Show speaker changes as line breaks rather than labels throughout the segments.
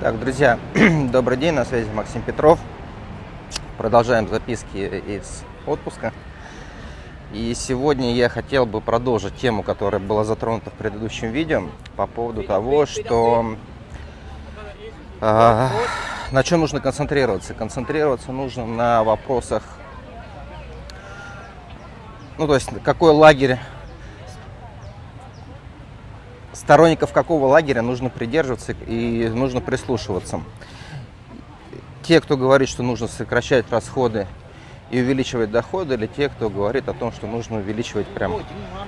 Так, друзья, добрый день, на связи Максим Петров. Продолжаем записки из отпуска. И сегодня я хотел бы продолжить тему, которая была затронута в предыдущем видео по поводу того, что э, на чем нужно концентрироваться. Концентрироваться нужно на вопросах, ну то есть какой лагерь сторонников какого лагеря нужно придерживаться и нужно прислушиваться. Те, кто говорит, что нужно сокращать расходы и увеличивать доходы, или те, кто говорит о том, что нужно увеличивать прям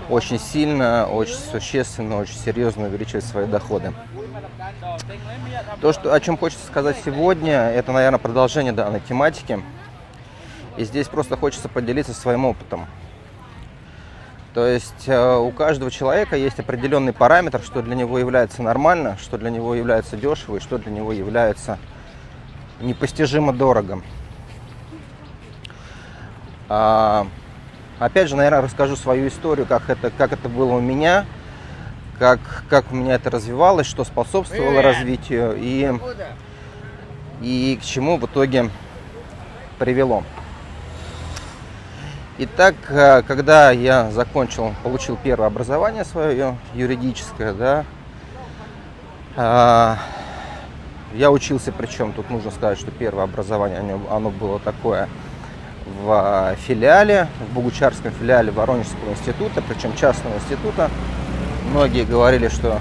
очень сильно, очень существенно, очень серьезно увеличивать свои доходы. То, что, о чем хочется сказать сегодня, это, наверное, продолжение данной тематики. И здесь просто хочется поделиться своим опытом. То есть э, у каждого человека есть определенный параметр, что для него является нормально, что для него является дешево и что для него является непостижимо дорого. А, опять же, наверное, расскажу свою историю, как это, как это было у меня, как, как у меня это развивалось, что способствовало развитию и, и к чему в итоге привело. Итак, э, когда я закончил, получил первое образование свое юридическое, да, а, я учился, причем тут нужно сказать, что первое образование оно было такое в филиале, в Богучарском филиале Воронежского института, причем частного института. Многие говорили, что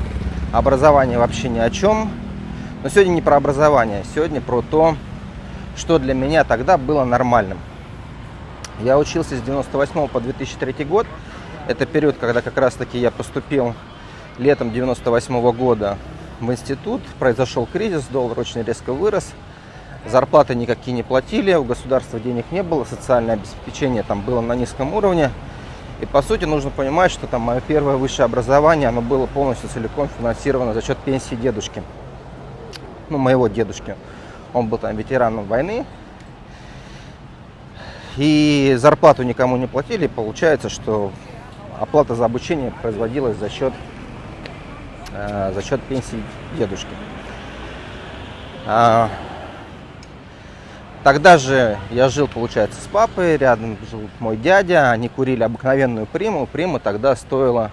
образование вообще ни о чем. Но сегодня не про образование, сегодня про то, что для меня тогда было нормальным. Я учился с 98 по 2003 год. Это период, когда как раз-таки я поступил летом 98 года в институт. Произошел кризис, доллар очень резко вырос. Зарплаты никакие не платили, у государства денег не было, социальное обеспечение там было на низком уровне. И по сути нужно понимать, что там мое первое высшее образование, оно было полностью целиком финансировано за счет пенсии дедушки. Ну, моего дедушки. Он был там ветераном войны, и зарплату никому не платили. Получается, что оплата за обучение производилась за счет, э, за счет пенсии дедушки. А, тогда же я жил, получается, с папой, рядом жил мой дядя, они курили обыкновенную приму. Прима тогда стоила,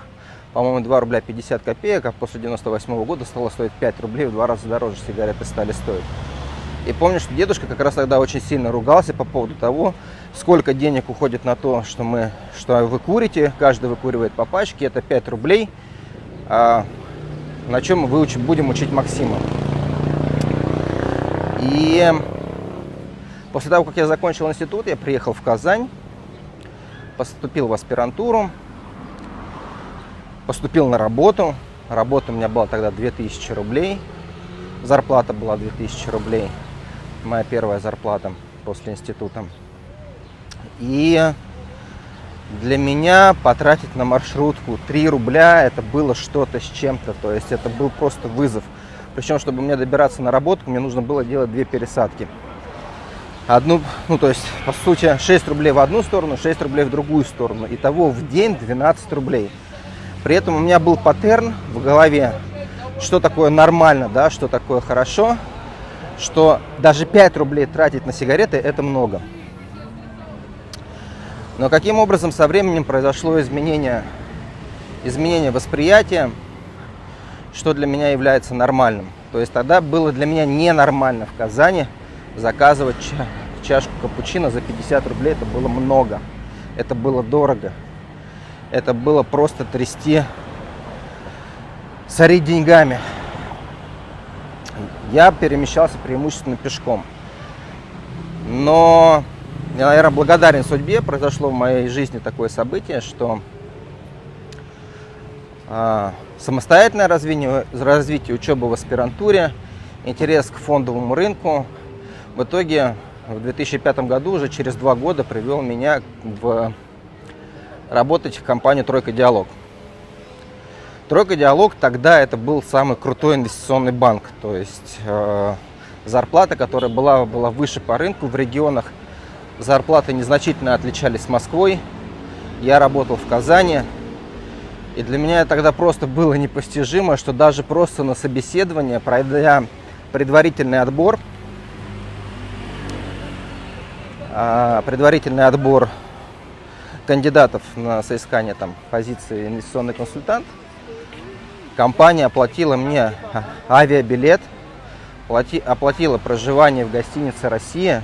по-моему, 2 рубля 50 копеек, а после 98 -го года стало стоить 5 рублей, в два раза дороже сигареты стали стоить. И помню, что дедушка как раз тогда очень сильно ругался по поводу того, сколько денег уходит на то, что, мы, что вы курите, каждый выкуривает по пачке, это 5 рублей, а на чем мы выучим, будем учить Максима. И после того, как я закончил институт, я приехал в Казань, поступил в аспирантуру, поступил на работу. Работа у меня была тогда 2000 рублей, зарплата была 2000 рублей, моя первая зарплата после института. И для меня потратить на маршрутку 3 рубля это было что-то с чем-то. То есть это был просто вызов. Причем, чтобы мне добираться на работу, мне нужно было делать две пересадки. Одну, ну то есть, по сути, 6 рублей в одну сторону, 6 рублей в другую сторону. Итого в день 12 рублей. При этом у меня был паттерн в голове, что такое нормально, да, что такое хорошо, что даже 5 рублей тратить на сигареты это много. Но каким образом со временем произошло изменение, изменение восприятия, что для меня является нормальным. То есть тогда было для меня ненормально в Казани заказывать чашку капучино за 50 рублей. Это было много, это было дорого. Это было просто трясти, сорить деньгами. Я перемещался преимущественно пешком. Но я, наверное, благодарен судьбе. Произошло в моей жизни такое событие, что э, самостоятельное развитие, развитие учебы в аспирантуре, интерес к фондовому рынку в итоге в 2005 году, уже через два года, привел меня в работать в компанию «Тройка Диалог». «Тройка Диалог» тогда это был самый крутой инвестиционный банк, то есть э, зарплата, которая была, была выше по рынку в регионах – Зарплаты незначительно отличались с Москвой. Я работал в Казани. И для меня тогда просто было непостижимо, что даже просто на собеседование, пройдя предварительный отбор, а, предварительный отбор кандидатов на соискание там, позиции инвестиционный консультант, компания оплатила мне авиабилет, оплатила проживание в гостинице «Россия».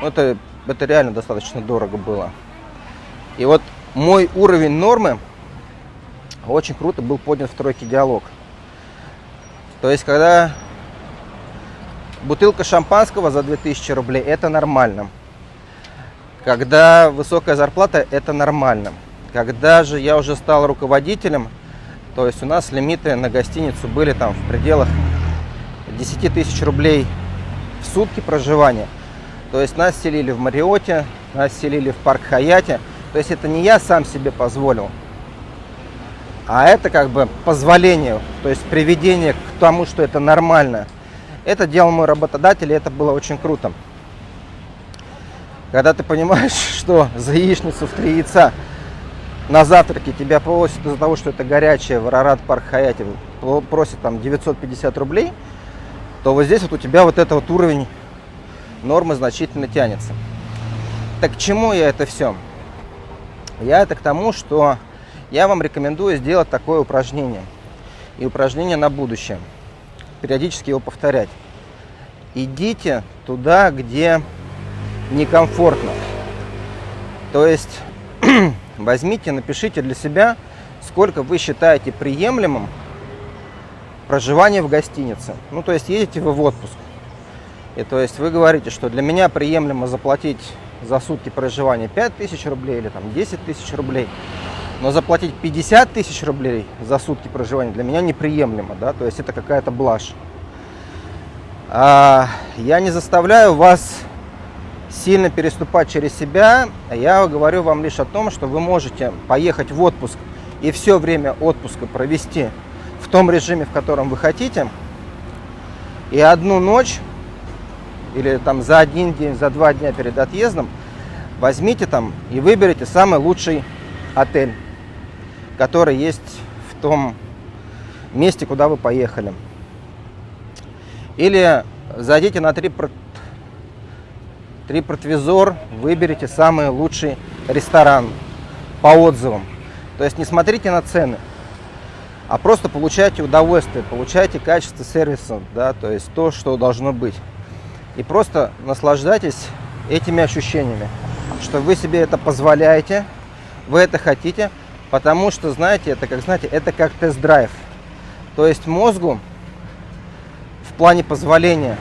Ну, это, это реально достаточно дорого было. И вот мой уровень нормы очень круто был поднят в тройке диалог. То есть, когда бутылка шампанского за 2000 рублей, это нормально. Когда высокая зарплата, это нормально. Когда же я уже стал руководителем, то есть у нас лимиты на гостиницу были там в пределах 10 тысяч рублей в сутки проживания. То есть нас селили в Мариоте, нас селили в парк Хаяте. То есть это не я сам себе позволил, а это как бы позволение, то есть приведение к тому, что это нормально. Это делал мой работодатель, и это было очень круто. Когда ты понимаешь, что за яичницу в три яйца на завтраке тебя просят из-за того, что это горячее в Арарат Парк Хаяте, просят там 950 рублей, то вот здесь вот у тебя вот этот вот уровень нормы значительно тянется. Так к чему я это все? Я это к тому, что я вам рекомендую сделать такое упражнение. И упражнение на будущее. Периодически его повторять. Идите туда, где некомфортно. То есть возьмите, напишите для себя, сколько вы считаете приемлемым проживание в гостинице. Ну, то есть едете вы в отпуск. И то есть вы говорите, что для меня приемлемо заплатить за сутки проживания 5 тысяч рублей или там 10 тысяч рублей. Но заплатить 50 тысяч рублей за сутки проживания для меня неприемлемо, да, то есть это какая-то блажь. А, я не заставляю вас сильно переступать через себя, я говорю вам лишь о том, что вы можете поехать в отпуск и все время отпуска провести в том режиме, в котором вы хотите, и одну ночь или там за один день, за два дня перед отъездом возьмите там и выберите самый лучший отель который есть в том месте, куда вы поехали. Или зайдите на TripAdvisor, выберите самый лучший ресторан по отзывам. То есть не смотрите на цены, а просто получайте удовольствие, получайте качество сервиса, да, то есть то, что должно быть. И просто наслаждайтесь этими ощущениями, что вы себе это позволяете, вы это хотите, Потому что, знаете, это как, знаете, это как тест-драйв. То есть мозгу в плане позволения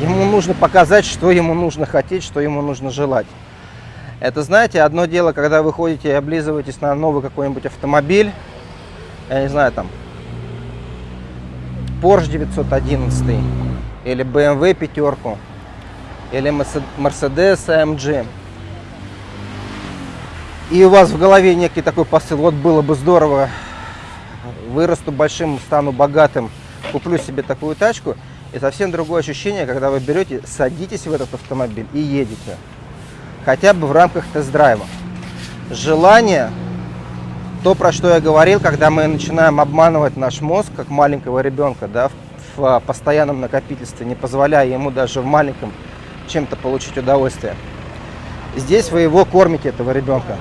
ему нужно показать, что ему нужно хотеть, что ему нужно желать. Это, знаете, одно дело, когда вы ходите и облизываетесь на новый какой-нибудь автомобиль, я не знаю, там, Porsche 911 или BMW пятерку, или Mercedes AMG и у вас в голове некий такой посыл, вот было бы здорово, вырасту большим, стану богатым, куплю себе такую тачку, и совсем другое ощущение, когда вы берете, садитесь в этот автомобиль и едете, хотя бы в рамках тест-драйва. Желание, то, про что я говорил, когда мы начинаем обманывать наш мозг, как маленького ребенка, да, в постоянном накопительстве, не позволяя ему даже в маленьком чем-то получить удовольствие. Здесь вы его кормите, этого ребенка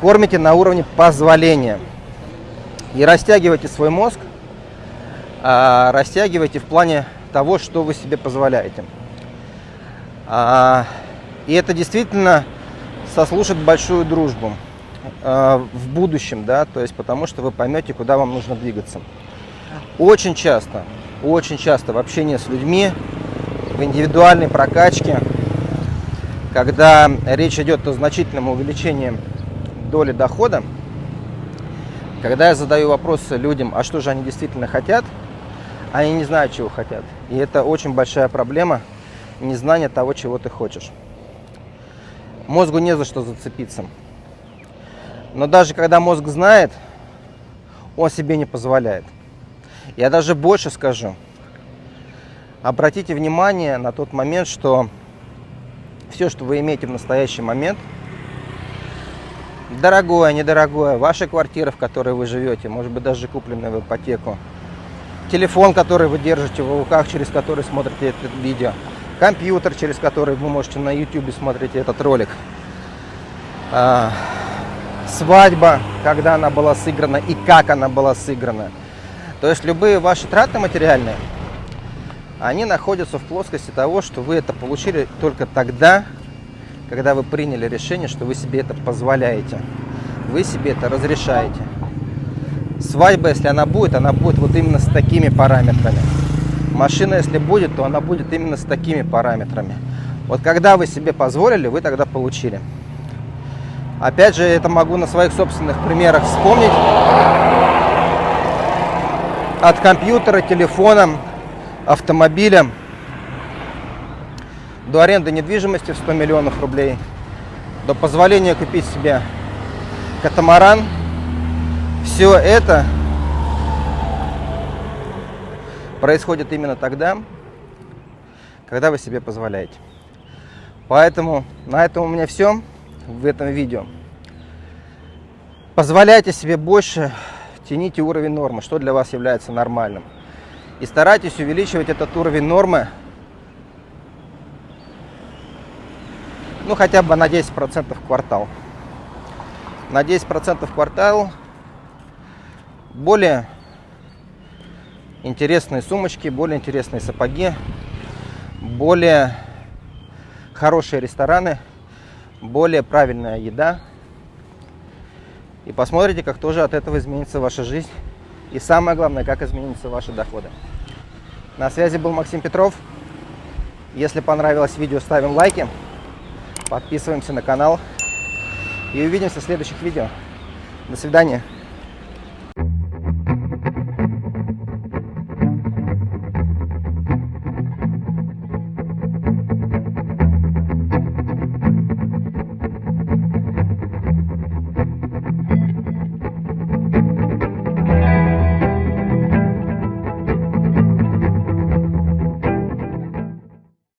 кормите на уровне позволения. И растягивайте свой мозг, а, растягивайте в плане того, что вы себе позволяете. А, и это действительно сослужит большую дружбу а, в будущем, да, то есть потому что вы поймете, куда вам нужно двигаться. Очень часто, очень часто в общении с людьми, в индивидуальной прокачке, когда речь идет о значительном увеличении доли дохода, когда я задаю вопросы людям, а что же они действительно хотят, они не знают, чего хотят. И это очень большая проблема, незнание того, чего ты хочешь. Мозгу не за что зацепиться. Но даже когда мозг знает, он себе не позволяет. Я даже больше скажу. Обратите внимание на тот момент, что все, что вы имеете в настоящий момент – Дорогое, недорогое, ваша квартира, в которой вы живете, может быть даже купленная в ипотеку. Телефон, который вы держите в руках, через который смотрите это видео. Компьютер, через который вы можете на YouTube смотреть этот ролик. А, свадьба, когда она была сыграна и как она была сыграна. То есть любые ваши траты материальные, они находятся в плоскости того, что вы это получили только тогда, когда вы приняли решение, что вы себе это позволяете. Вы себе это разрешаете. Свадьба, если она будет, она будет вот именно с такими параметрами. Машина, если будет, то она будет именно с такими параметрами. Вот когда вы себе позволили, вы тогда получили. Опять же, это могу на своих собственных примерах вспомнить. От компьютера, телефона, автомобиля до аренды недвижимости в 100 миллионов рублей, до позволения купить себе катамаран. Все это происходит именно тогда, когда вы себе позволяете. Поэтому на этом у меня все в этом видео. Позволяйте себе больше, тяните уровень нормы, что для вас является нормальным. И старайтесь увеличивать этот уровень нормы ну хотя бы на 10% в квартал. На 10% в квартал более интересные сумочки, более интересные сапоги, более хорошие рестораны, более правильная еда. И посмотрите, как тоже от этого изменится ваша жизнь. И самое главное, как изменятся ваши доходы. На связи был Максим Петров. Если понравилось видео, ставим лайки. Подписываемся на канал. И увидимся в следующих видео. До свидания.